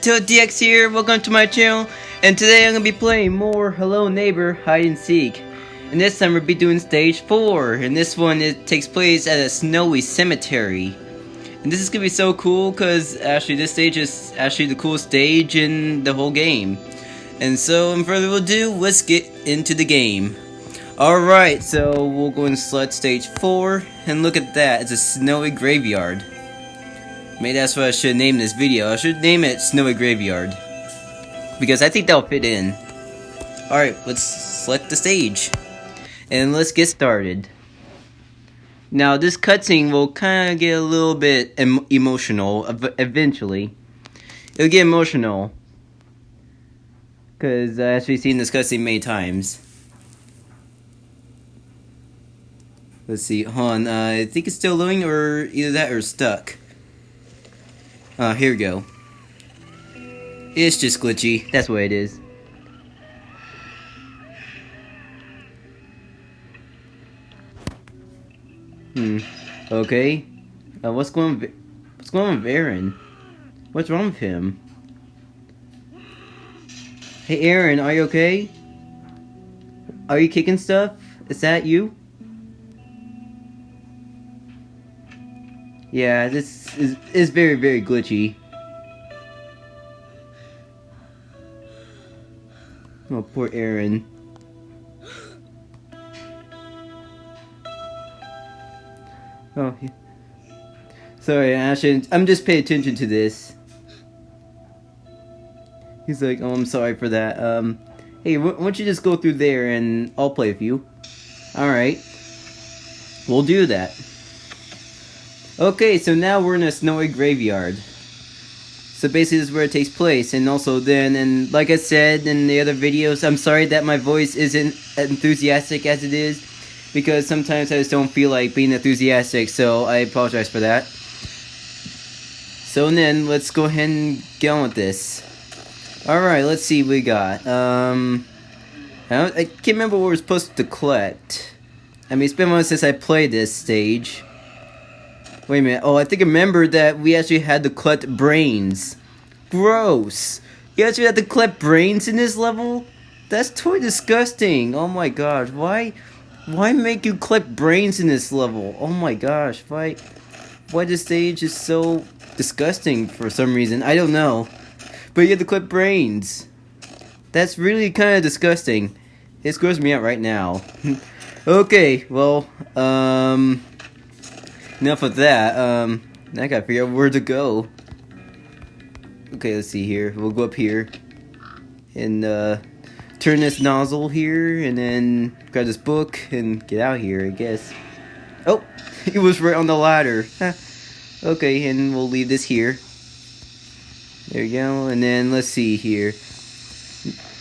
DX here, welcome to my channel, and today I'm to be playing more Hello Neighbor Hide and Seek. And this time we'll be doing stage 4, and this one it takes place at a snowy cemetery. And this is to be so cool, because actually this stage is actually the coolest stage in the whole game. And so, without further ado, let's get into the game. Alright, so we'll go and select stage 4, and look at that, it's a snowy graveyard. Maybe that's what I should name this video. I should name it Snowy Graveyard. Because I think that'll fit in. Alright, let's select the stage. And let's get started. Now, this cutscene will kind of get a little bit em emotional eventually. It'll get emotional. Because I've seen this cutscene many times. Let's see, hold on, uh, I think it's still loading, or either that or stuck. Uh, here we go. It's just glitchy. That's what it is. Hmm. Okay. Uh, what's going? What's going on with Aaron? What's wrong with him? Hey, Aaron, are you okay? Are you kicking stuff? Is that you? Yeah, this is, is very, very glitchy. Oh, poor Aaron. Oh, yeah. sorry, Ashton. I'm just paying attention to this. He's like, oh, I'm sorry for that. Um, hey, why don't you just go through there and I'll play with you? Alright. We'll do that. Okay, so now we're in a snowy graveyard. So basically this is where it takes place, and also then, and like I said in the other videos, I'm sorry that my voice isn't enthusiastic as it is, because sometimes I just don't feel like being enthusiastic, so I apologize for that. So then, let's go ahead and get on with this. Alright, let's see what we got. Um, I, I can't remember what we're supposed to collect. I mean, it's been a while since I played this stage. Wait a minute. Oh, I think I remember that we actually had to collect brains. Gross. You actually had to collect brains in this level? That's totally disgusting. Oh my gosh. Why why make you collect brains in this level? Oh my gosh. Why why this stage is so disgusting for some reason. I don't know. But you have to clip brains. That's really kind of disgusting. It screws me out right now. okay, well, um enough of that. Um, I gotta figure out where to go. Okay, let's see here. We'll go up here and uh, turn this nozzle here, and then grab this book and get out here. I guess. Oh, it was right on the ladder. okay, and we'll leave this here. There we go, and then let's see here.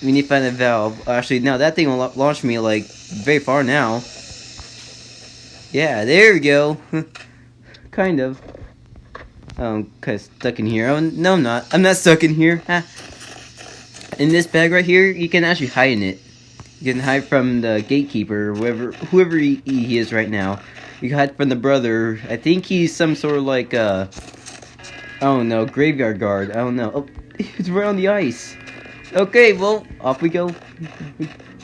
We need to find a valve. Actually, no, that thing will launch me like very far now. Yeah, there we go. kind of. I'm kind of stuck in here. Oh, no, I'm not. I'm not stuck in here. In this bag right here, you can actually hide in it. You can hide from the gatekeeper, whoever, whoever he, he is right now. You can hide from the brother. I think he's some sort of like, uh... Oh no, graveyard guard. I don't know. Oh, he's right on the ice. Okay, well, off we go.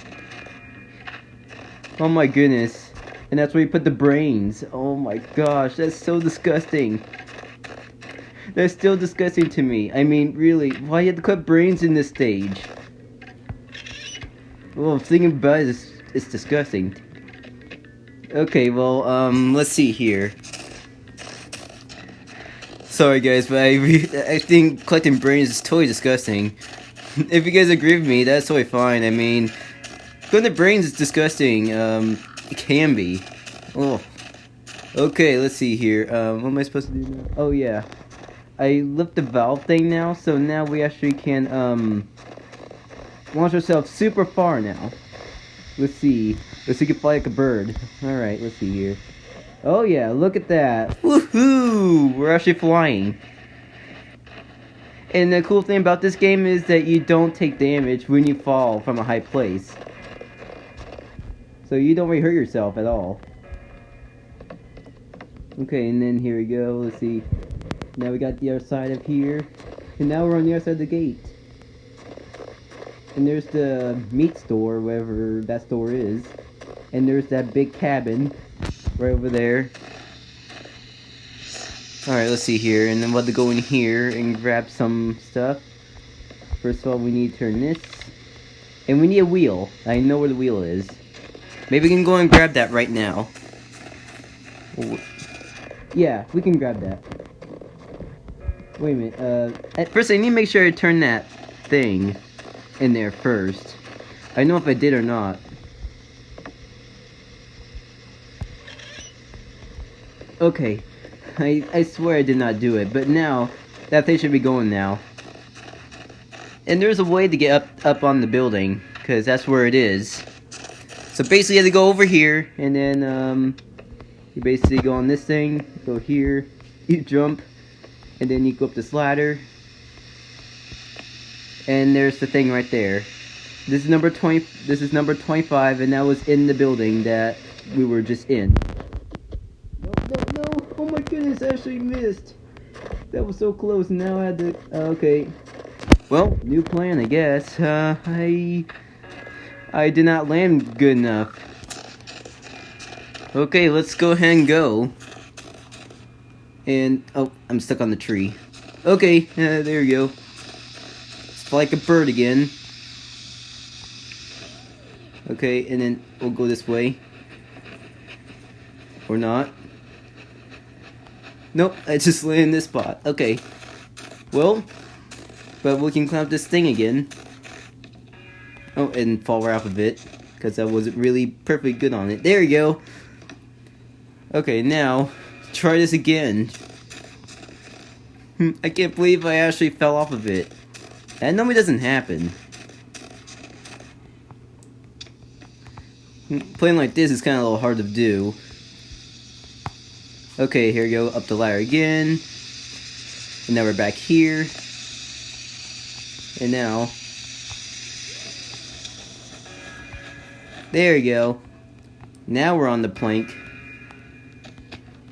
oh my goodness. And that's where you put the brains. Oh my gosh, that's so disgusting. That's still disgusting to me. I mean, really, why you have to put brains in this stage? Well, thinking about it, it's, it's disgusting. Okay, well, um, let's see here. Sorry guys, but I, I think collecting brains is totally disgusting. if you guys agree with me, that's totally fine. I mean, collecting brains is disgusting. Um, can be. Oh. Okay, let's see here. Um, what am I supposed to do now? Oh, yeah. I lift the valve thing now, so now we actually can, um, launch ourselves super far now. Let's see. Let's see if we can fly like a bird. Alright, let's see here. Oh yeah, look at that. Woohoo! We're actually flying. And the cool thing about this game is that you don't take damage when you fall from a high place. So you don't really hurt yourself at all. Okay, and then here we go. Let's see. Now we got the other side of here. And now we're on the other side of the gate. And there's the meat store, wherever that store is. And there's that big cabin right over there. Alright, let's see here. And then we'll have to go in here and grab some stuff. First of all, we need to turn this. And we need a wheel. I know where the wheel is. Maybe we can go and grab that right now. Yeah, we can grab that. Wait a minute. Uh, at first, I need to make sure I turn that thing in there first. I know if I did or not. Okay. I, I swear I did not do it, but now, that thing should be going now. And there's a way to get up, up on the building, because that's where it is. So basically you have to go over here, and then, um, you basically go on this thing, go here, you jump, and then you go up this ladder. And there's the thing right there. This is number 20, this is number 25, and that was in the building that we were just in. No, no, no, oh my goodness, I actually missed. That was so close, now I had to, uh, okay. Well, new plan, I guess. Uh, I... I did not land good enough. Okay, let's go ahead and go. And, oh, I'm stuck on the tree. Okay, uh, there you go. It's like a bird again. Okay, and then we'll go this way. Or not. Nope, I just landed in this spot. Okay. Well, but we can climb this thing again. Oh, and fall right off of it. Because I wasn't really perfectly good on it. There you go. Okay, now, try this again. Hmm, I can't believe I actually fell off of it. That normally doesn't happen. Hmm, playing like this is kind of a little hard to do. Okay, here we go, up the ladder again. And now we're back here. And now... There you go. Now we're on the plank.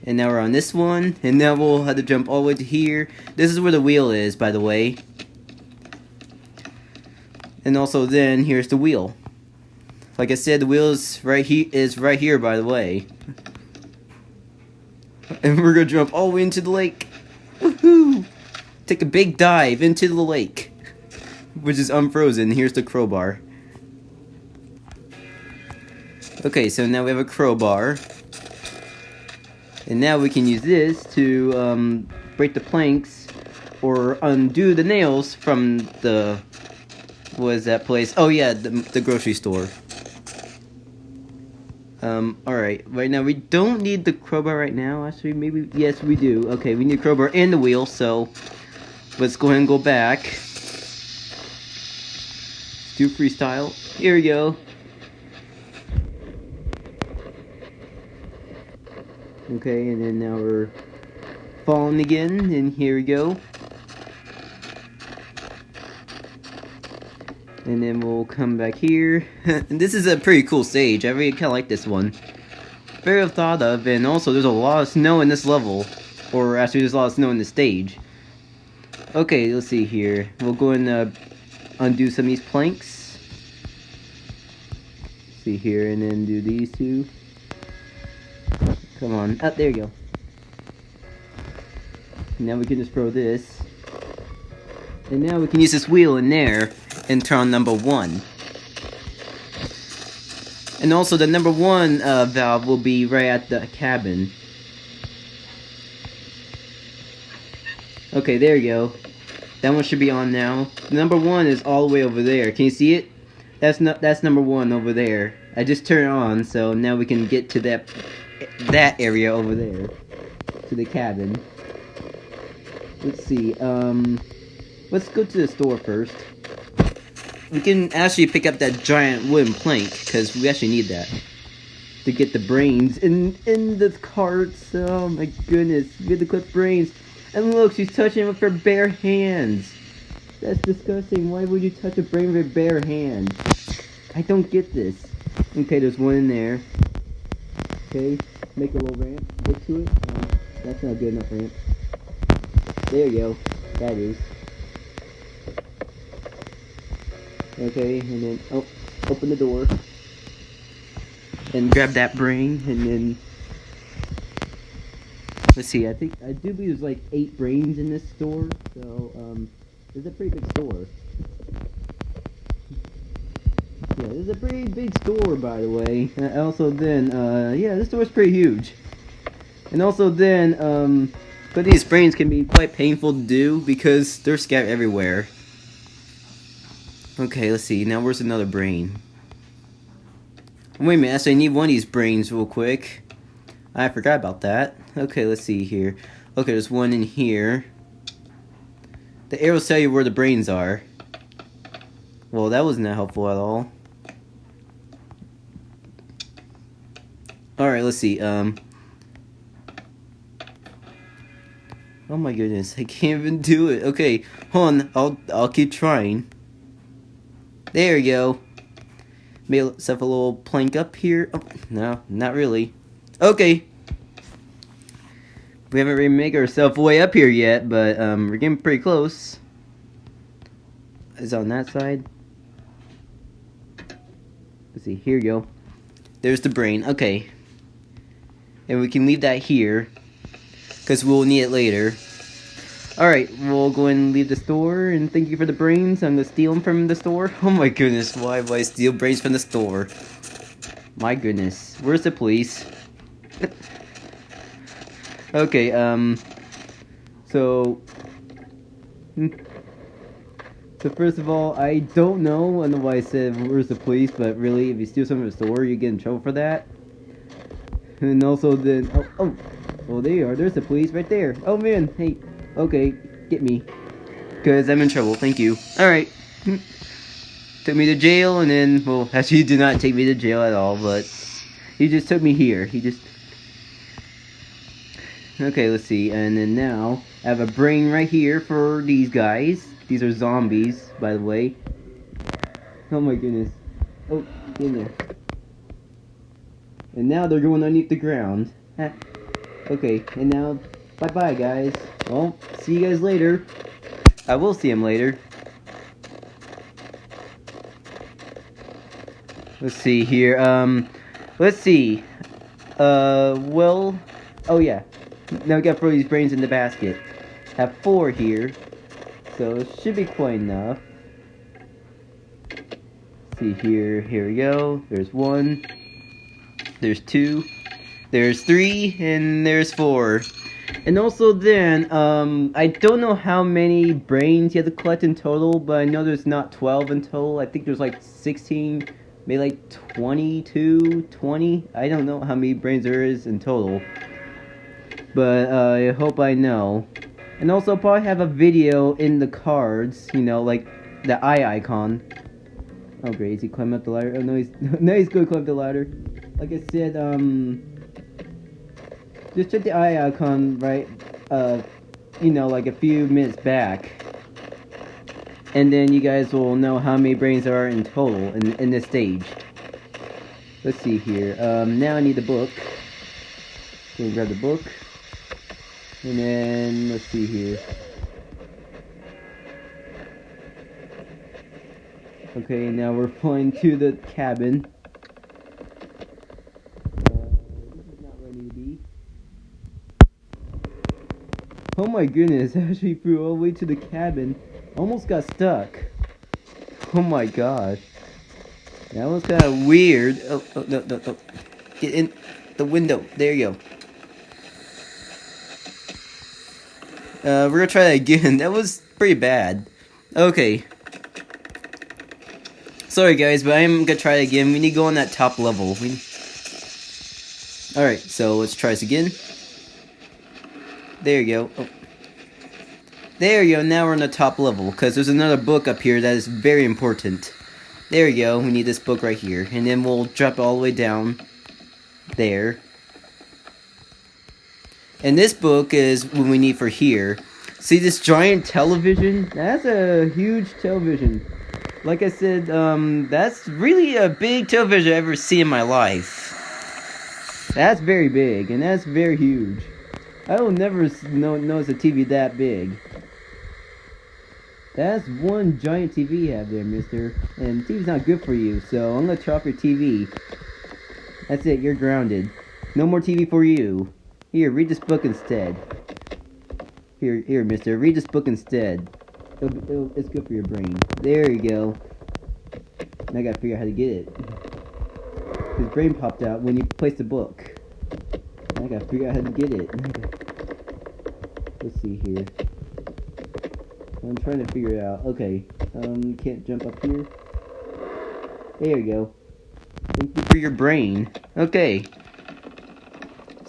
And now we're on this one. And now we'll have to jump all the way to here. This is where the wheel is, by the way. And also then, here's the wheel. Like I said, the wheel is right, he is right here, by the way. And we're gonna jump all the way into the lake. Woohoo! Take a big dive into the lake. Which is unfrozen. Here's the crowbar. Okay, so now we have a crowbar. And now we can use this to um, break the planks or undo the nails from the was that place? Oh yeah, the, the grocery store. Um, alright, right now we don't need the crowbar right now, actually maybe, yes we do. Okay, we need crowbar and the wheel, so let's go ahead and go back. do freestyle. Here we go. Okay, and then now we're falling again, and here we go. And then we'll come back here. and this is a pretty cool stage. I really kind of like this one. Very well thought of, and also there's a lot of snow in this level. Or actually, there's a lot of snow in the stage. Okay, let's see here. We'll go and uh, undo some of these planks. See here, and then do these two. Come on. Oh, there you go. Now we can just throw this. And now we can use this wheel in there and turn on number one. And also the number one uh, valve will be right at the cabin. Okay, there you go. That one should be on now. Number one is all the way over there. Can you see it? That's not that's number one over there. I just turned it on, so now we can get to that that area over there to the cabin. Let's see. Um, let's go to the store first. We can actually pick up that giant wooden plank because we actually need that to get the brains in in the carts. Oh my goodness, we have to collect brains. And look, she's touching it with her bare hands. That's disgusting. Why would you touch a brain with your bare hand? I don't get this. Okay, there's one in there. Okay, make a little ramp into it. That's not good enough ramp. There you go. That is. Okay, and then oh, open the door. And grab that brain, and then... Let's see, I think, I do believe there's like eight brains in this store, so, um, it's a pretty big store. This is a pretty big store, by the way. Uh, also, then, uh, yeah, this store is pretty huge. And also, then, um, but these brains can be quite painful to do because they're scattered everywhere. Okay, let's see. Now, where's another brain? Wait a minute, so I need one of these brains real quick. I forgot about that. Okay, let's see here. Okay, there's one in here. The arrows tell you where the brains are. Well, that wasn't helpful at all. Alright, let's see. Um. Oh my goodness, I can't even do it. Okay, hold on. I'll I'll keep trying. There we go. Made myself a little plank up here. Oh, no, not really. Okay. We haven't really made ourselves way up here yet, but um, we're getting pretty close. Is on that side. Let's see. Here you go. There's the brain. Okay. And we can leave that here. Because we'll need it later. Alright, we'll go and leave the store, and thank you for the brains. I'm gonna steal them from the store. Oh my goodness, why would I steal brains from the store? My goodness, where's the police? okay, um, so, hmm. so first of all, I don't know, I don't know why I said where's the police, but really, if you steal something from the store, you get in trouble for that. And also then, oh, oh, oh, there you are, there's the police right there. Oh man, hey, Okay, get me. Because I'm in trouble, thank you. Alright. took me to jail, and then, well, actually, he did not take me to jail at all, but he just took me here. He just. Okay, let's see. And then now, I have a brain right here for these guys. These are zombies, by the way. Oh my goodness. Oh, in there. And now they're going underneath the ground. Okay, and now Bye bye, guys. Well, see you guys later. I will see him later. Let's see here. Um, let's see. Uh, well, oh yeah. Now we got these brains in the basket. Have four here, so it should be quite enough. Let's see here. Here we go. There's one. There's two. There's three, and there's four. And also then, um, I don't know how many brains you have to collect in total, but I know there's not 12 in total. I think there's like 16, maybe like 22, 20. I don't know how many brains there is in total. But uh, I hope I know. And also I'll probably have a video in the cards, you know, like the eye icon. Oh great, is he climbing up the ladder? Oh no, he's, no, he's going to climb the ladder. Like I said, um, just check the eye icon right, uh, you know, like a few minutes back. And then you guys will know how many brains are in total in, in this stage. Let's see here. Um, now I need the book. Gonna grab the book. And then, let's see here. Okay, now we're flying to the cabin. Oh my goodness, Ashley flew all the way to the cabin. Almost got stuck. Oh my gosh. That was kind of weird. Oh, oh, no, no, no. Get in the window. There you go. Uh, we're gonna try that again. That was pretty bad. Okay. Sorry guys, but I'm gonna try it again. We need to go on that top level. We... Alright, so let's try this again. There you go. Oh. There you go, now we're on the top level, because there's another book up here that is very important. There you go, we need this book right here. And then we'll drop all the way down there. And this book is what we need for here. See this giant television? That's a huge television. Like I said, um, that's really a big television I've ever seen in my life. That's very big, and that's very huge. I will never know, notice a TV that big. That's one giant TV you have there, mister. And TV's not good for you, so I'm gonna off your TV. That's it, you're grounded. No more TV for you. Here, read this book instead. Here, here, mister, read this book instead. It'll, it'll, it's good for your brain. There you go. Now I gotta figure out how to get it. His brain popped out when you placed the book. I gotta figure out how to get it. Let's see here. I'm trying to figure it out. Okay. Um, can't jump up here. There you go. Thank you for your brain. Okay.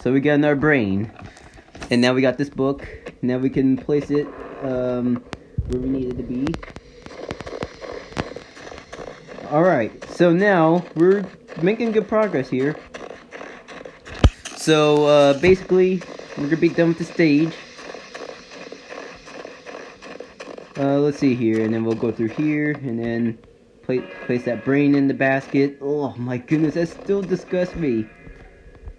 So we got another brain. And now we got this book. Now we can place it um, where we need it to be. Alright, so now we're making good progress here. So uh, basically, we're gonna be done with the stage. Uh, let's see here, and then we'll go through here, and then place, place that brain in the basket. Oh my goodness, that still disgusts me.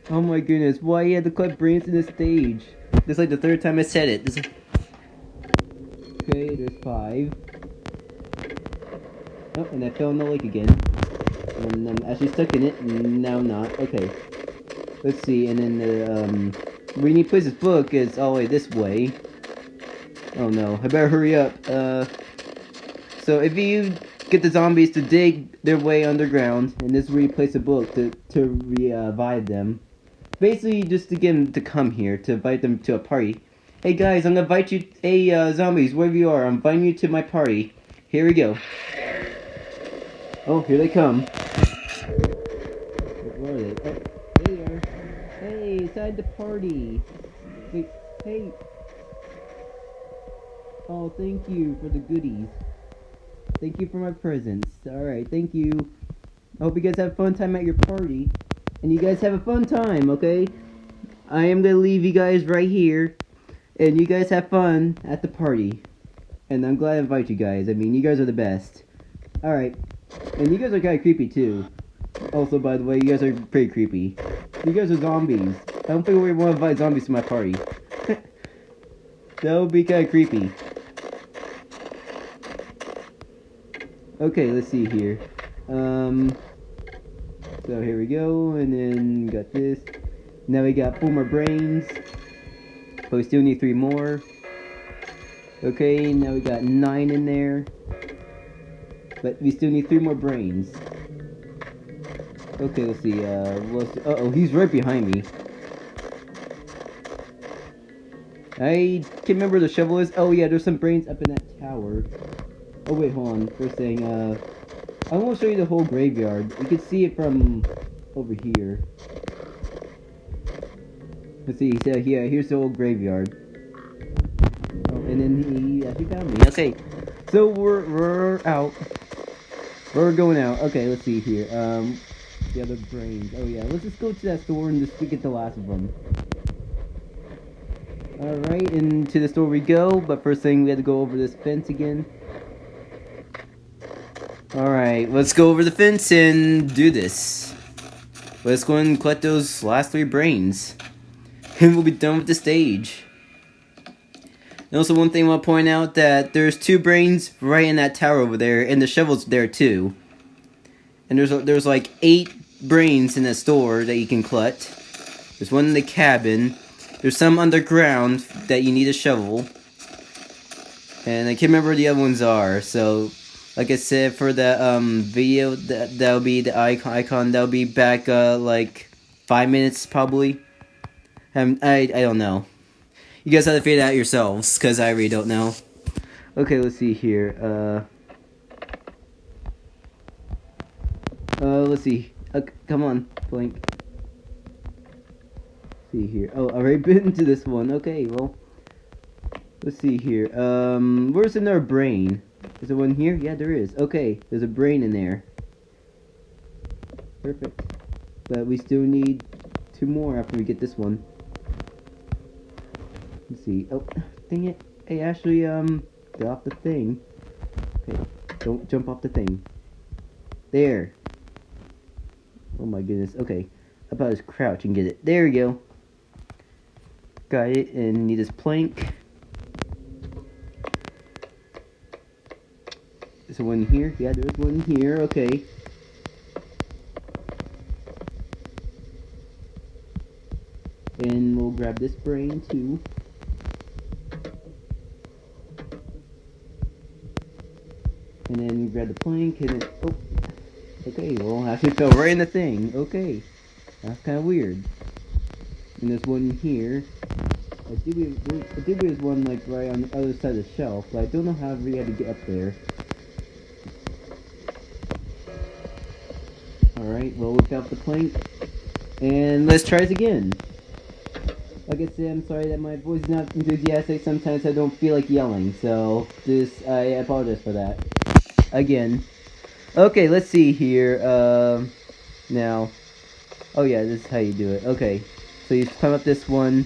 Oh my goodness, why you had to cut brains in the stage? This is like the third time I said it. This is... Okay, there's five. Oh, and I fell in the lake again. And I'm actually stuck in it, now not. Okay. Let's see, and then the, um... We need to place this book is all the way this way. Oh no, I better hurry up. Uh, so if you get the zombies to dig their way underground, and this is where you place a book to, to revive them. Basically, just to get them to come here, to invite them to a party. Hey guys, I'm gonna invite you, hey uh, zombies, wherever you are, I'm inviting you to my party. Here we go. Oh, here they come. Where are they? Oh, they are. Hey, inside the party. Wait, hey, Oh, thank you for the goodies. Thank you for my presents. Alright, thank you. I hope you guys have a fun time at your party. And you guys have a fun time, okay? I am gonna leave you guys right here. And you guys have fun at the party. And I'm glad I invite you guys. I mean, you guys are the best. Alright. And you guys are kind of creepy, too. Also, by the way, you guys are pretty creepy. You guys are zombies. I don't think we want to invite zombies to my party. that would be kind of creepy. Okay, let's see here. Um, so here we go, and then got this. Now we got four more brains, but we still need three more. Okay, now we got nine in there, but we still need three more brains. Okay, let's see. Uh, let's, uh oh, he's right behind me. I can't remember the shovel is. Oh yeah, there's some brains up in that tower. Oh wait, hold on. First thing, uh, I won't show you the whole graveyard. You can see it from over here. Let's see. So yeah, here's the old graveyard. Oh, and then he actually found me. Okay, so we're we're out. We're going out. Okay, let's see here. Um, the other brains. Oh yeah, let's just go to that store and just get the last of them. Alright, into the store we go, but first thing we had to go over this fence again. Alright, let's go over the fence and do this. Let's go and collect those last three brains. And we'll be done with the stage. And also one thing I want to point out that there's two brains right in that tower over there, and the shovel's there too. And there's there's like eight brains in the store that you can collect. There's one in the cabin. There's some underground that you need a shovel. And I can't remember where the other ones are, so like I said for the um video that that'll be the icon icon that'll be back uh like five minutes probably. Um, I I don't know. You guys have to figure it out yourselves because I really don't know. Okay, let's see here. Uh. Uh, let's see. Uh, come on, blink. see here. Oh, I already been to this one. Okay, well. Let's see here. Um, where's in our brain? Is there one here? Yeah, there is. Okay, there's a brain in there. Perfect. But we still need two more after we get this one. Let's see. Oh, dang it. Hey, Ashley, um, get off the thing. Okay, don't jump off the thing. There. Oh my goodness. Okay, about just crouch and get it? There we go. Got it, and need this plank. There's one here. Yeah, there's one here. Okay. And we'll grab this brain too. And then grab the plank and then, oh, okay, well, actually fell right in the thing. Okay, that's kind of weird. And there's one here. I think, we, I think there's one like right on the other side of the shelf, but I don't know how we had to get up there. Well we got the plank. And let's try it again. Like I said, I'm sorry that my voice is not enthusiastic. Sometimes I don't feel like yelling, so this I apologize for that. Again. Okay, let's see here. Um, now. Oh yeah, this is how you do it. Okay, so you climb up this one.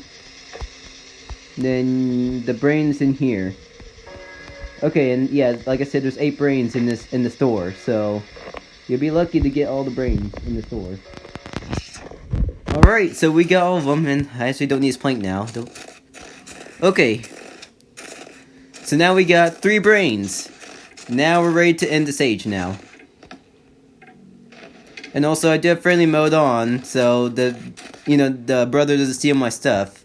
Then the brains in here. Okay, and yeah, like I said, there's eight brains in this in the store, so you'll be lucky to get all the brains in the store. Alright, so we got all of them, and I actually don't need his plank now. Don't... Okay. So now we got three brains. Now we're ready to end the stage now. And also, I do have friendly mode on, so the, you know, the brother doesn't steal my stuff.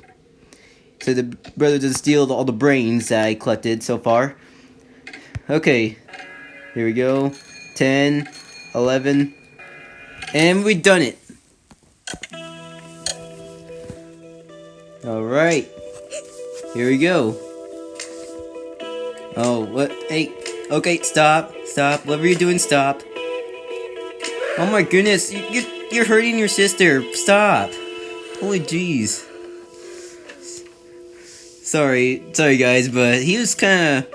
So the brother doesn't steal all the brains that I collected so far. Okay, here we go. 10, 11, and we done it. Alright. Here we go. Oh, what? Hey. Okay, stop. Stop. Whatever you're doing, stop. Oh my goodness. You, you, you're hurting your sister. Stop. Holy jeez. Sorry. Sorry, guys, but he was kind of...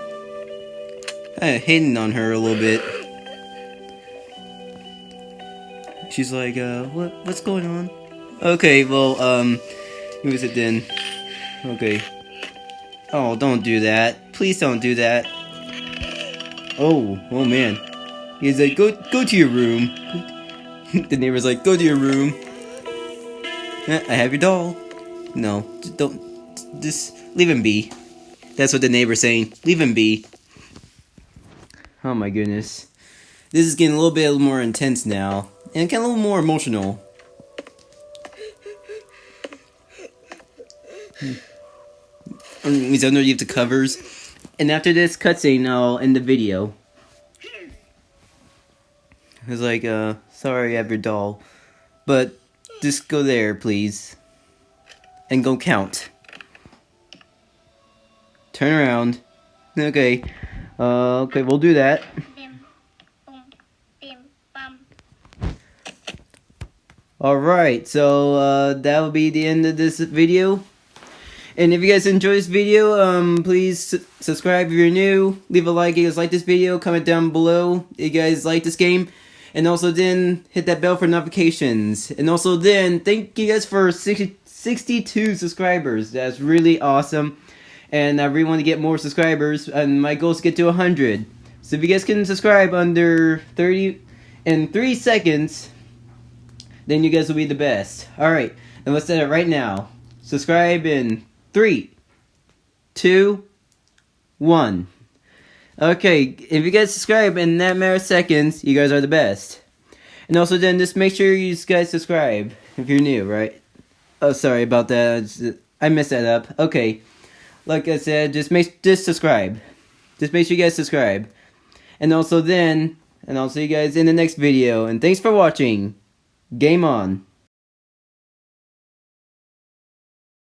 Kind of hitting on her a little bit. She's like, uh, what, what's going on? Okay, well, um... Who is it then? Okay. Oh, don't do that. Please don't do that. Oh, oh man. He's like, go, go to your room. the neighbor's like, go to your room. Eh, I have your doll. No, don't, just leave him be. That's what the neighbor's saying. Leave him be. Oh my goodness. This is getting a little bit more intense now. And get a little more emotional. He's underneath the covers. And after this cutscene, I'll end the video. It's like, uh, sorry I have your doll. But, just go there, please. And go count. Turn around. Okay. Uh, okay, we'll do that. Alright, so, uh, that will be the end of this video. And if you guys enjoy this video, um, please subscribe if you're new. Leave a like if you guys like this video. Comment down below if you guys like this game. And also then hit that bell for notifications. And also then thank you guys for 60, 62 subscribers. That's really awesome. And I really want to get more subscribers. And my goal is to get to 100. So if you guys can subscribe under 30 in 3 seconds, then you guys will be the best. Alright, and let's set it right now. Subscribe in three, two, one. Okay, if you guys subscribe in that matter of seconds, you guys are the best. And also then just make sure you guys subscribe if you're new, right? Oh, sorry about that. I messed that up. Okay. Like I said, just make just subscribe. Just make sure you guys subscribe. And also then, and I'll see you guys in the next video. And thanks for watching. Game on.